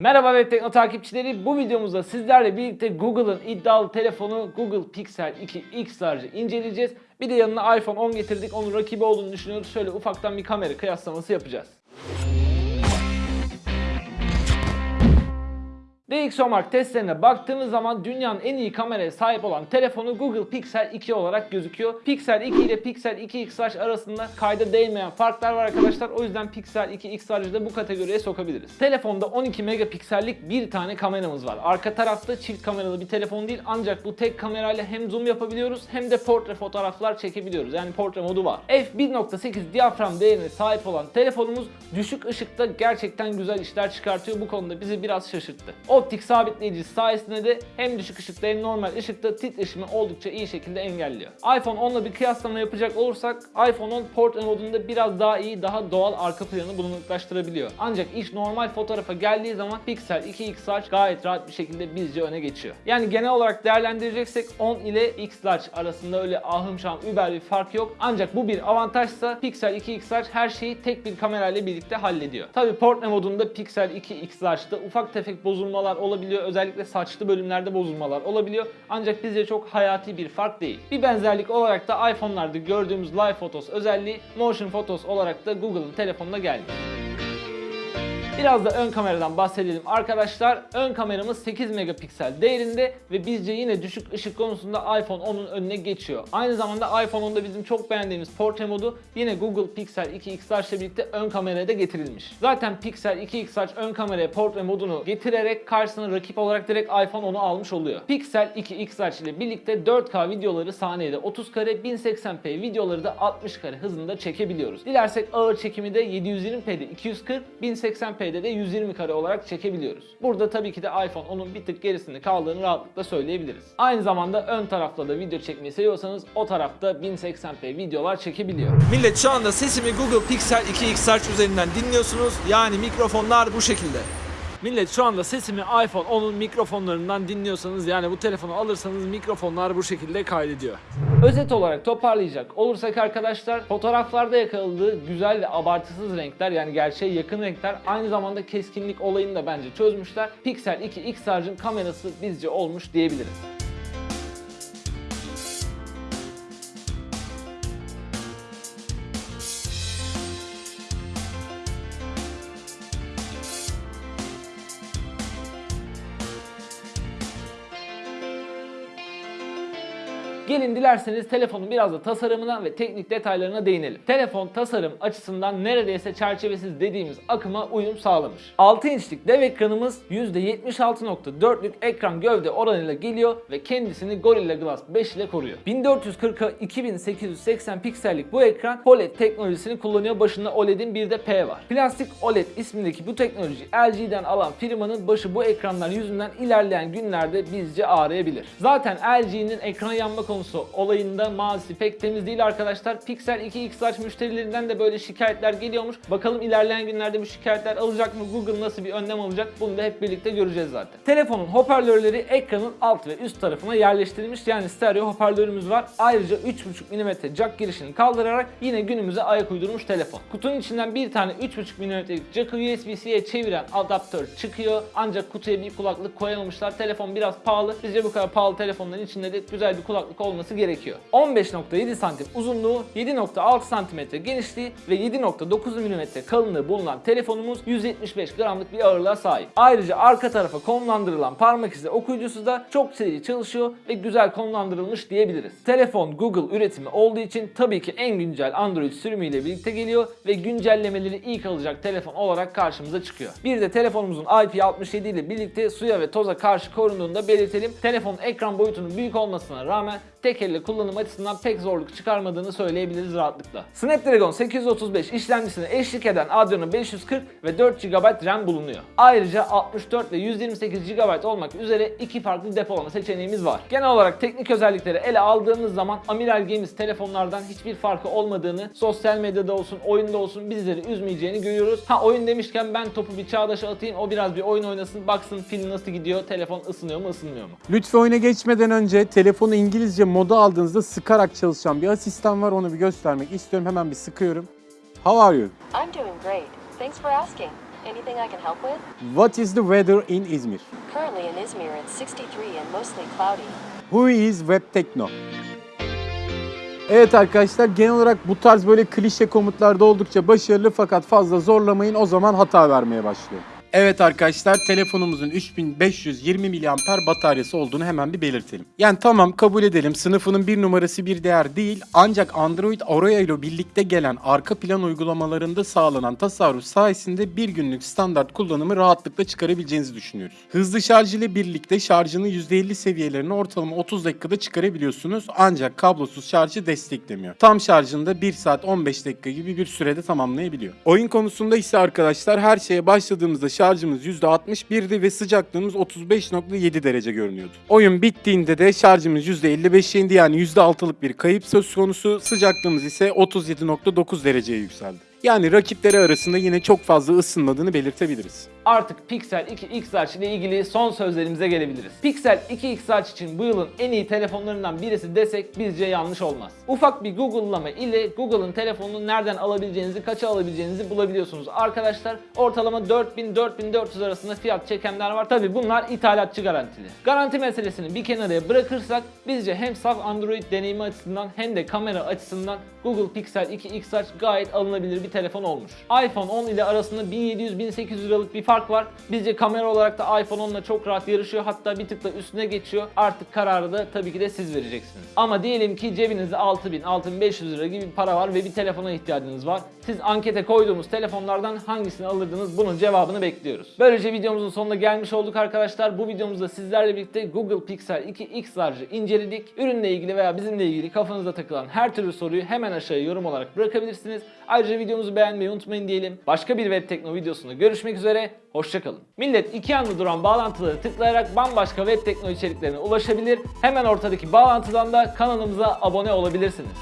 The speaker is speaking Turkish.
Merhaba Web Tekno takipçileri. Bu videomuzda sizlerle birlikte Google'ın iddialı telefonu Google Pixel 2 X Large'ı inceleyeceğiz. Bir de yanına iPhone 10 getirdik. Onun rakibi olduğunu düşünüyoruz. Şöyle ufaktan bir kamera kıyaslaması yapacağız. DxOMark testlerine baktığımız zaman dünyanın en iyi kameraya sahip olan telefonu Google Pixel 2 olarak gözüküyor. Pixel 2 ile Pixel 2 X Large arasında kayda değmeyen farklar var arkadaşlar. O yüzden Pixel 2 X Large'ı da bu kategoriye sokabiliriz. Telefonda 12 megapiksellik bir tane kameramız var. Arka tarafta çift kameralı bir telefon değil ancak bu tek kamerayla hem zoom yapabiliyoruz hem de portre fotoğraflar çekebiliyoruz. Yani portre modu var. F1.8 diyafram değerine sahip olan telefonumuz düşük ışıkta gerçekten güzel işler çıkartıyor. Bu konuda bizi biraz şaşırttı. Optik sabitleyici sayesinde de hem düşük ışıkta hem normal ışıkta titreşimi oldukça iyi şekilde engelliyor. iPhone 10'la bir kıyaslama yapacak olursak iPhone 10 portre modunda biraz daha iyi, daha doğal arka planı bulunuklaştırabiliyor. Ancak iş normal fotoğrafa geldiği zaman Pixel 2X Large gayet rahat bir şekilde bizce öne geçiyor. Yani genel olarak değerlendireceksek 10 ile X Large arasında öyle ahım şahım über bir fark yok. Ancak bu bir avantajsa Pixel 2X Large her şeyi tek bir kamerayla birlikte hallediyor. Tabi portre modunda Pixel 2X Large'da ufak tefek bozulmalar olabiliyor. Özellikle saçlı bölümlerde bozulmalar olabiliyor. Ancak bizce çok hayati bir fark değil. Bir benzerlik olarak da iPhone'larda gördüğümüz Live Photos özelliği Motion Photos olarak da Google'ın telefonuna geldi. Biraz da ön kameradan bahsedelim arkadaşlar. Ön kameramız 8 megapiksel değerinde ve bizce yine düşük ışık konusunda iPhone 10'un önüne geçiyor. Aynı zamanda iPhone 10'da bizim çok beğendiğimiz portre modu yine Google Pixel 2 X Large ile birlikte ön kameraya da getirilmiş. Zaten Pixel 2 X Large ön kameraya portre modunu getirerek karşısına rakip olarak direkt iPhone 10'u almış oluyor. Pixel 2 X Large ile birlikte 4K videoları saniyede 30 kare, 1080p videoları da 60 kare hızında çekebiliyoruz. Dilersek ağır çekimi de 720p'de 240, 1080p'de de 120 kare olarak çekebiliyoruz. Burada tabii ki de iPhone onun bir tık gerisinde kaldığını rahatlıkla söyleyebiliriz. Aynı zamanda ön tarafta da video çekmeyi seviyorsanız o tarafta 1080p videolar çekebiliyor. Millet şu anda sesimi Google Pixel 2 X Large üzerinden dinliyorsunuz. Yani mikrofonlar bu şekilde. Millet şu anda sesimi iPhone 10'un mikrofonlarından dinliyorsanız yani bu telefonu alırsanız mikrofonlar bu şekilde kaydediyor. Özet olarak toparlayacak olursak arkadaşlar fotoğraflarda yakaladığı güzel ve abartısız renkler yani gerçeğe yakın renkler aynı zamanda keskinlik olayını da bence çözmüşler. Pixel 2 X Large'ın kamerası bizce olmuş diyebiliriz. Gelin dilerseniz telefonun biraz da tasarımına ve teknik detaylarına değinelim. Telefon tasarım açısından neredeyse çerçevesiz dediğimiz akıma uyum sağlamış. 6 inçlik dev ekranımız %76.4'lük ekran gövde oranıyla geliyor ve kendisini Gorilla Glass 5 ile koruyor. 1440'a 2880 piksellik bu ekran OLED teknolojisini kullanıyor. Başında OLED'in bir de P var. Plastik OLED ismindeki bu teknoloji LG'den alan firmanın başı bu ekranlar yüzünden ilerleyen günlerde bizce ağrıyabilir. Zaten LG'nin ekran yanma konusu olayında mazisi pek temiz değil arkadaşlar. Pixel 2 X Large müşterilerinden de böyle şikayetler geliyormuş. Bakalım ilerleyen günlerde bu şikayetler alacak mı? Google nasıl bir önlem alacak? Bunu da hep birlikte göreceğiz zaten. Telefonun hoparlörleri ekranın alt ve üst tarafına yerleştirilmiş. Yani stereo hoparlörümüz var. Ayrıca 3.5 mm jack girişini kaldırarak yine günümüze ayak uydurmuş telefon. Kutunun içinden bir tane 3.5 mm'lik jack'ı USB-C'ye çeviren adaptör çıkıyor. Ancak kutuya bir kulaklık koyamamışlar. Telefon biraz pahalı. Bizce bu kadar pahalı telefonların içinde de güzel bir kulaklık olması gerekiyor. 15.7 santim uzunluğu, 7.6 santimetre genişliği ve 7.9 mm kalınlığı bulunan telefonumuz 175 gramlık bir ağırlığa sahip. Ayrıca arka tarafa konumlandırılan parmak izi okuyucusu da çok seri çalışıyor ve güzel konumlandırılmış diyebiliriz. Telefon Google üretimi olduğu için tabii ki en güncel Android sürümüyle birlikte geliyor ve güncellemeleri ilk alacak telefon olarak karşımıza çıkıyor. Bir de telefonumuzun IP67 ile birlikte suya ve toza karşı korunduğunu da belirtelim. Telefonun ekran boyutunun büyük olmasına rağmen tek elle kullanım açısından pek zorluk çıkarmadığını söyleyebiliriz rahatlıkla. Snapdragon 835 işlemcisine eşlik eden Adreno 540 ve 4 GB RAM bulunuyor. Ayrıca 64 ve 128 GB olmak üzere iki farklı depolama seçeneğimiz var. Genel olarak teknik özellikleri ele aldığımız zaman Amiral Games telefonlardan hiçbir farkı olmadığını, sosyal medyada olsun, oyunda olsun bizleri üzmeyeceğini görüyoruz. Ha oyun demişken ben topu bir Çağdaş'a atayım, o biraz bir oyun oynasın, baksın pil nasıl gidiyor, telefon ısınıyor mu, ısınmıyor mu? Lütfen oyuna geçmeden önce telefonu İngilizce moda aldığınızda sıkarak çalışan bir asistan var. Onu bir göstermek istiyorum. Hemen bir sıkıyorum. How are you? I'm doing great. Thanks for asking. Anything I can help with? What is the weather in Izmir? Currently in Izmir, it's 63 and mostly cloudy. Who is Web Tekno? Evet arkadaşlar genel olarak bu tarz böyle klişe komutlarda oldukça başarılı fakat fazla zorlamayın o zaman hata vermeye başlıyor. Evet arkadaşlar telefonumuzun 3520 miliamper bataryası olduğunu hemen bir belirtelim. Yani tamam kabul edelim sınıfının bir numarası bir değer değil ancak Android Oreo ile birlikte gelen arka plan uygulamalarında sağlanan tasarruf sayesinde bir günlük standart kullanımı rahatlıkla çıkarabileceğinizi düşünüyoruz. Hızlı şarj ile birlikte şarjını %50 seviyelerine ortalama 30 dakikada çıkarabiliyorsunuz ancak kablosuz şarjı desteklemiyor. Tam şarjında 1 saat 15 dakika gibi bir sürede tamamlayabiliyor. Oyun konusunda ise arkadaşlar her şeye başladığımızda şarjımız %61'di ve sıcaklığımız 35.7 derece görünüyordu. Oyun bittiğinde de şarjımız %55'e indi yani %6'lık bir kayıp söz konusu. Sıcaklığımız ise 37.9 dereceye yükseldi. Yani rakipleri arasında yine çok fazla ısınmadığını belirtebiliriz. Artık Pixel 2 XR ile ilgili son sözlerimize gelebiliriz. Pixel 2 XR için bu yılın en iyi telefonlarından birisi desek bizce yanlış olmaz. Ufak bir Google'lama ile Google'ın telefonunu nereden alabileceğinizi, kaça alabileceğinizi bulabiliyorsunuz arkadaşlar. Ortalama 4000-4400 arasında fiyat çekenler var. Tabi bunlar ithalatçı garantili. Garanti meselesini bir kenara bırakırsak bizce hem saf Android deneyimi açısından hem de kamera açısından Google Pixel 2 XR gayet alınabilir bir telefon olmuş. iPhone 10 ile arasında 1700-1800 liralık bir fark var. Bizce kamera olarak da iPhone 10 ile çok rahat yarışıyor. Hatta bir tık da üstüne geçiyor. Artık kararı da tabii ki de siz vereceksiniz. Ama diyelim ki cebinizde 6000-6500 lira gibi para var ve bir telefona ihtiyacınız var. Siz ankete koyduğumuz telefonlardan hangisini alırdınız? Bunun cevabını bekliyoruz. Böylece videomuzun sonuna gelmiş olduk arkadaşlar. Bu videomuzda sizlerle birlikte Google Pixel 2 XR'cı inceledik. Ürünle ilgili veya bizimle ilgili kafanızda takılan her türlü soruyu hemen aşağıya yorum olarak bırakabilirsiniz. Ayrıca videomuzu beğenmeyi unutmayın diyelim. Başka bir web tekno videosunda görüşmek üzere. Hoşçakalın. Millet iki yanlı duran bağlantıları tıklayarak bambaşka web tekno içeriklerine ulaşabilir. Hemen ortadaki bağlantıdan da kanalımıza abone olabilirsiniz.